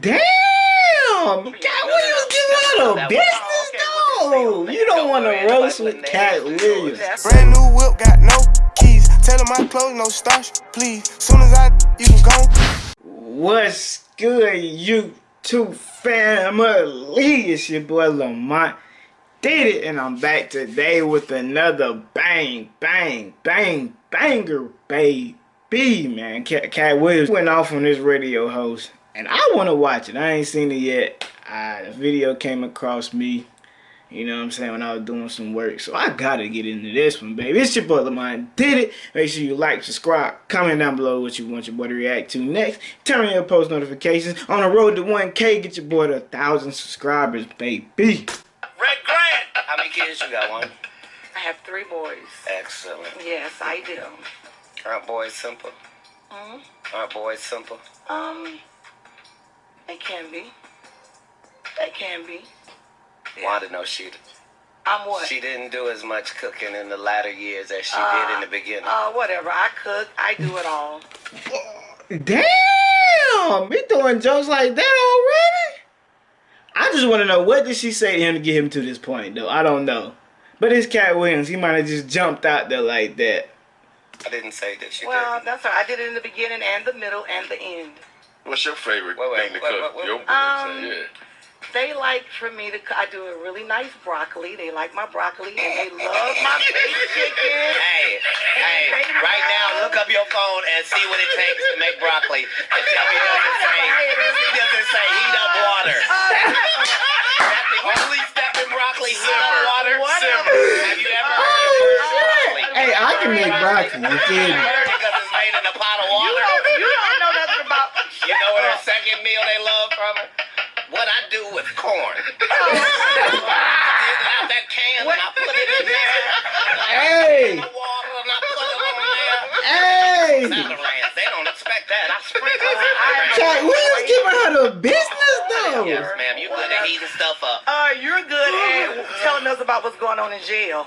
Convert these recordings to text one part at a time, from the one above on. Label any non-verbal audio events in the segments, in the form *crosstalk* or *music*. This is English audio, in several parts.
Damn! Katt Williams give out a business though. You don't want to roast with Katt Williams. Brand new whip, got no keys. Tell him my clothes, no starch, please. Soon as I, you can go. What's good, YouTube family? It's your boy Lamont. Did it, and I'm back today with another bang, bang, bang, banger, baby, man. Katt Williams went off on this radio host and I want to watch it. I ain't seen it yet. Uh, the video came across me, you know what I'm saying, when I was doing some work. So I gotta get into this one, baby. It's your boy Lamont did it. Make sure you like, subscribe, comment down below what you want your boy to react to next. Turn on your post notifications. On the road to 1K, get your boy to 1,000 subscribers, baby. Red Grant! How many kids you got, one? I have three boys. Excellent. Yes, I do. Aren't boys simple? hmm Aren't boys simple? Um, they can be. It can be. Wanda knows she I'm what? she didn't do as much cooking in the latter years as she Uh, did in the beginning. Uh, whatever. I cook. I do it all. Damn! Me throwing jokes like that already? I just want to know, what did she say to him to get him to this point, though? I don't know. But it's Katt Williams. He might have just jumped out there like that. I didn't say that she Well, didn't. that's all. right. I did it in the beginning and the middle and the end. What's your favorite Wait, wait, thing to cook? wait, wait. Your Um, say, yeah. They like for me to. I do a really nice broccoli. They like my broccoli and they love my baked chicken. Hey, hey, right now, look up your phone and see what it takes to make broccoli. And tell me, does it say, he doesn't say heat up water. *laughs* That's the only step in broccoli, heat up water. Whatever. Have you ever heard of broccoli? Hey, I can make broccoli. You feel me? heard it because it's made in a pot of You water. don't, you don't know nothing about. You know what her second meal they love from her? What I do with corn. *laughs* I dig out that can and I put it in there. Hey! The water and I put it on there. Hey! Salad. They don't expect that. I sprinkle it. Katt Williams giving her the business, though. Yes, ma'am. You good at heating stuff up. Uh, you're good at telling us about what's going on in jail.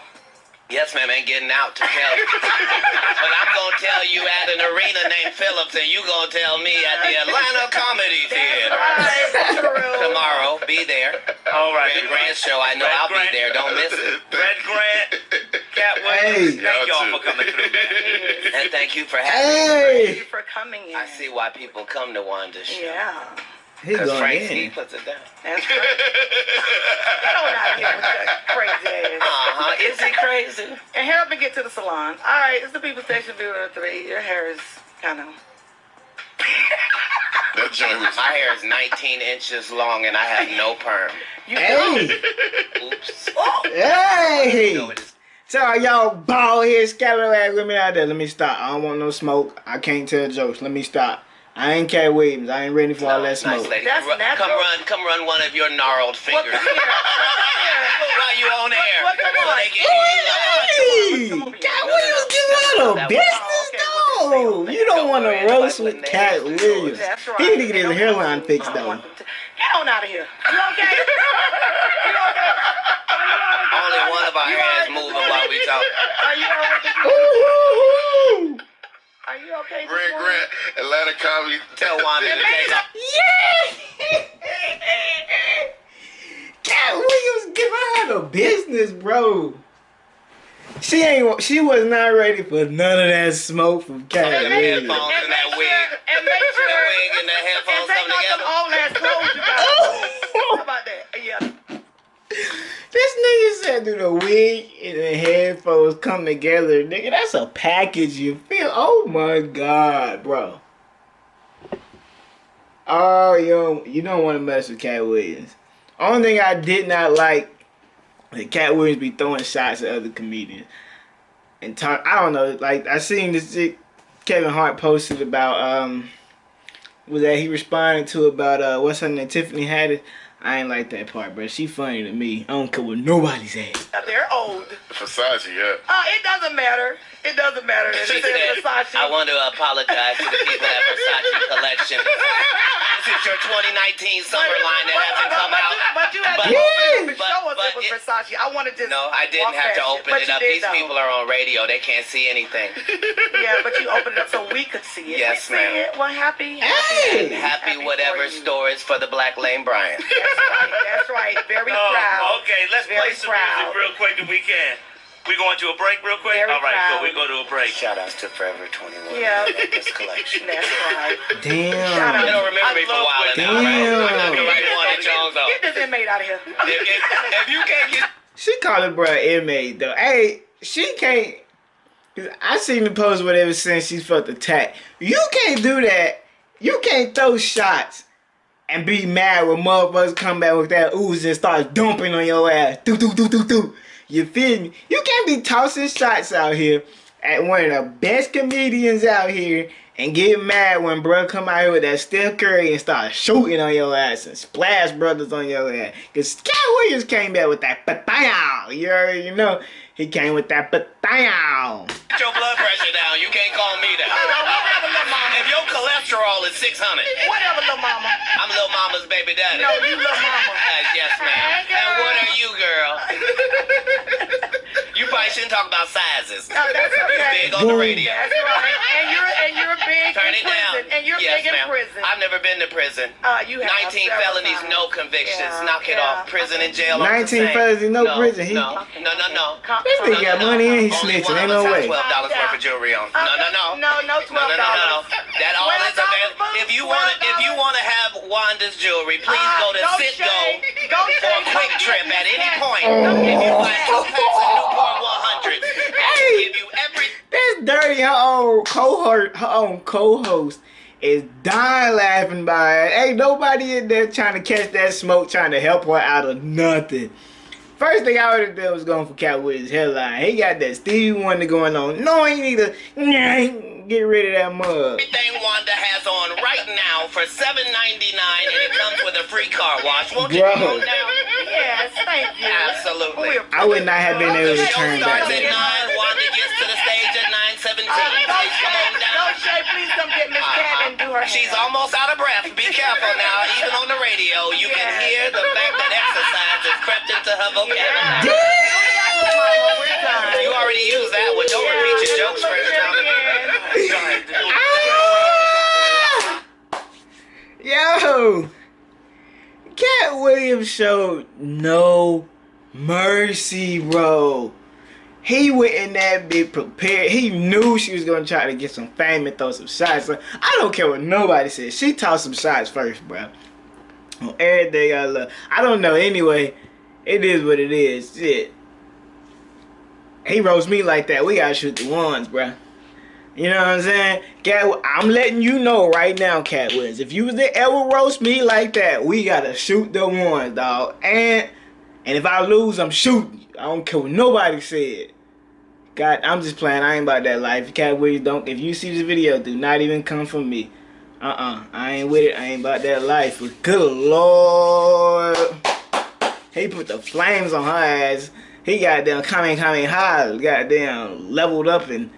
Yes, ma'am. Ain't getting out to tell you. *laughs* but I'm gonna tell you at an arena named Philips, and you gonna tell me at the Atlanta Comedy Theater. Right. Tomorrow, be there. All right. Red Grant show. I know Red I'll be there. Don't miss it. Red Grant, Cat Hey. Thank Y'all y'all for coming through, man. And thank you for having me. Thank you for coming in. I see why people come to Wanda's show. Yeah. He Because going Frank he in. puts it down. *laughs* That's right. Get on out of here with that crazy ass. Uh-huh. Is he crazy? And help me get to the salon. All right, it's the people station viewer three. Your hair is kind of. *laughs* That joint was My hair is 19 inches long and I have no perm. *laughs* You Hey! Oops. Hey! No, it is. So are y'all bald head scallywag women out there? Let me stop. I don't want no smoke. I can't tell jokes. Let me stop. I ain't Katt Williams. I ain't ready for all that Nice smoke. lady. That's Ru- natural. Come run, come run one of your gnarled fingers. the? *laughs* While you on air. What- what- So oh, what- they can hear oh, you live. Hey! Katt Williams giving out a business though. You don't want to roast with Katt Williams. He need to get his hairline fixed though. want Get on out of here. You okay? *laughs* you okay? Only one of our You hairs alright? moving while we talk. Are you alright? *laughs* Ooh! Are you okay? this Red? Grant, Atlanta Comedy. Tell Wanda to *laughs* take off. *laughs* Yeah! Katt Williams giving her the business, bro. She ain't. She was not ready for none of that smoke from Katt Them Williams. headphones And and make that sure, wig. and make The sure, wig and the and take come off them together. old ass clothes you got. *laughs* How about that? Said, "Do the wig and the headphones come together, nigga? That's a package. You feel? Oh my god, bro. Oh, you don't, you don't want to mess with Katt Williams. Only thing I did not like that Katt Williams be throwing shots at other comedians and talk. I don't know. Like I seen this shit Kevin Hart posted about um was that he responded to about uh what's her name Tiffany Haddish. I ain't like that part, bro. She funny to me. I don't care what nobody's at. They're old. Versace, yeah. Uh, it doesn't matter. It doesn't matter. It She says said, Versace. I want to apologize to the people at Versace Collection. *laughs* This this is your 2019 summer line that hasn't come but, out. But you had But- to open it and but- show us it was Versace. I want to just. No, I didn't have to open But it up. These though. people are on radio. They can't see anything. *laughs* Yeah, but you opened it up so we could see it. Yes, we see ma'am. it. Well, happy. Hey! Happy, Happy for whatever you. store is for the Black Lane Bryant. That's right. That's right. Very oh, proud. Oh, okay, let's Very play some proud. music real quick if we can. We going to a break real quick? Very All right, proud. so we go to a break. Shout outs to Forever 21. Yeah. This collection. *laughs* That's right. Damn. You don't remember me for a while now, right? Damn. I'm not the right one at Jones though. Get this inmate out of here. If, if, if you can't get She called it bro inmate though. Hey, she can't. 'cause I seen the post whatever since she felt attacked. You can't do that. You can't throw shots and be mad when motherfuckers come back with that ooze and start dumping on your ass. Do do do do do. You feel me? You can't be tossing shots out here at one of the best comedians out here and get mad when bruh come out here with that Steph Curry and start shooting on your ass and splash brothers on your ass. Cause Katt Williams came back with that patayow. You already know he came with that patayow. Get your blood pressure down. You can't call me that. Whatever, little mama. If your cholesterol is 600, Whatever, little mama. I'm Lil Mama's baby daddy. No, you little mama. Yes, ma'am. Hey, And what are you, girl? You probably shouldn't talk about sizes. No, that's You okay. big on the radio. That's right. And you're and you're big Turn in it prison. down. And you're yes, big in ma'am. prison. I've never been to prison. uh, you have 19 felonies, times. no convictions. Yeah, Knock it yeah. off. Prison and jail. 19 felonies, no prison. He- no, no, no, no. This nigga down. got money and he snitching. Ain't no way. Twelve dollars worth of jewelry on. No, no, no. No, no, No, twelve no, no, no, no. That all is $12 available. If you want to, if you want to have Wanda's jewelry, please Uh, go to go Citgo Shay. Go or QuikTrip at any point. If you buy two packs of Newport 100, Hey. give you every. This dirty her own cohort, her own co-host is dying laughing by it. Ain't nobody in there trying to catch that smoke, trying to help her out of nothing. First thing I would have done was going for Cat with his headline. He got that Stevie Wonder going on. No, he need to get rid of that mug. Everything Wanda has on right now for $7.99 and it comes with a free car wash. Won't you Bro. come on down? Yes, thank you. Absolutely. I would not have been able to turn starts back. at 9. Wanda gets to the stage at 9.17. Go Please come on Shay. down. Shay. Please come get Miss Cat and do her She's hair. almost out of breath. Be careful now. Even on the radio, you can hear the fact that exercise has crept into her vocabulary. Yeah. Mama. You already used that one. Don't repeat your jokes Look first time. again. *laughs* Yo, Katt Williams showed no mercy, bro. He went in that bit prepared. He knew she was gonna try to get some fame and throw some shots. So I don't care what nobody says. She tossed some shots first, bro. On everything I love. I don't know. Anyway, it is what it is. Shit. He roast me like that. We gotta shoot the ones, bro. You know what I'm saying? Cat, I'm letting you know right now, Katt Williams. If you was to ever roast me like that, we gotta shoot the ones, dog. And and if I lose, I'm shooting. I don't care what nobody said. God, I'm just playing. I ain't about that life. Williams, don't. If you see this video, do not even come for me. Uh-uh. I ain't with it. I ain't about that life. But good lord. He put the flames on her ass. He got down coming, coming high. Got down leveled up and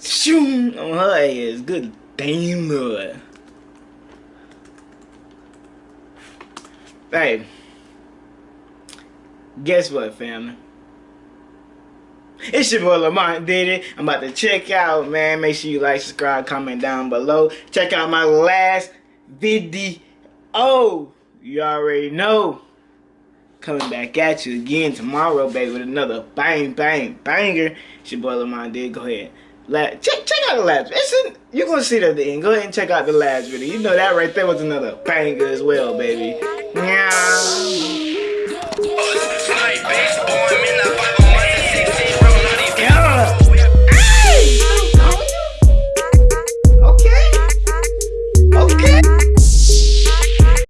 shoom on her ass. Good damn lord. Hey. Guess what, family? It's your boy Lamont did it. I'm about to check out, man. Make sure you like, subscribe, comment down below. Check out my last video. You already know. Coming back at you again tomorrow, baby, with another bang, bang, banger. It's your boy Lamont did. Go ahead. La check, check out the last it's You're going to see that at the end. Go ahead and check out the last video. You know that right there was another banger as well, baby. Yeah.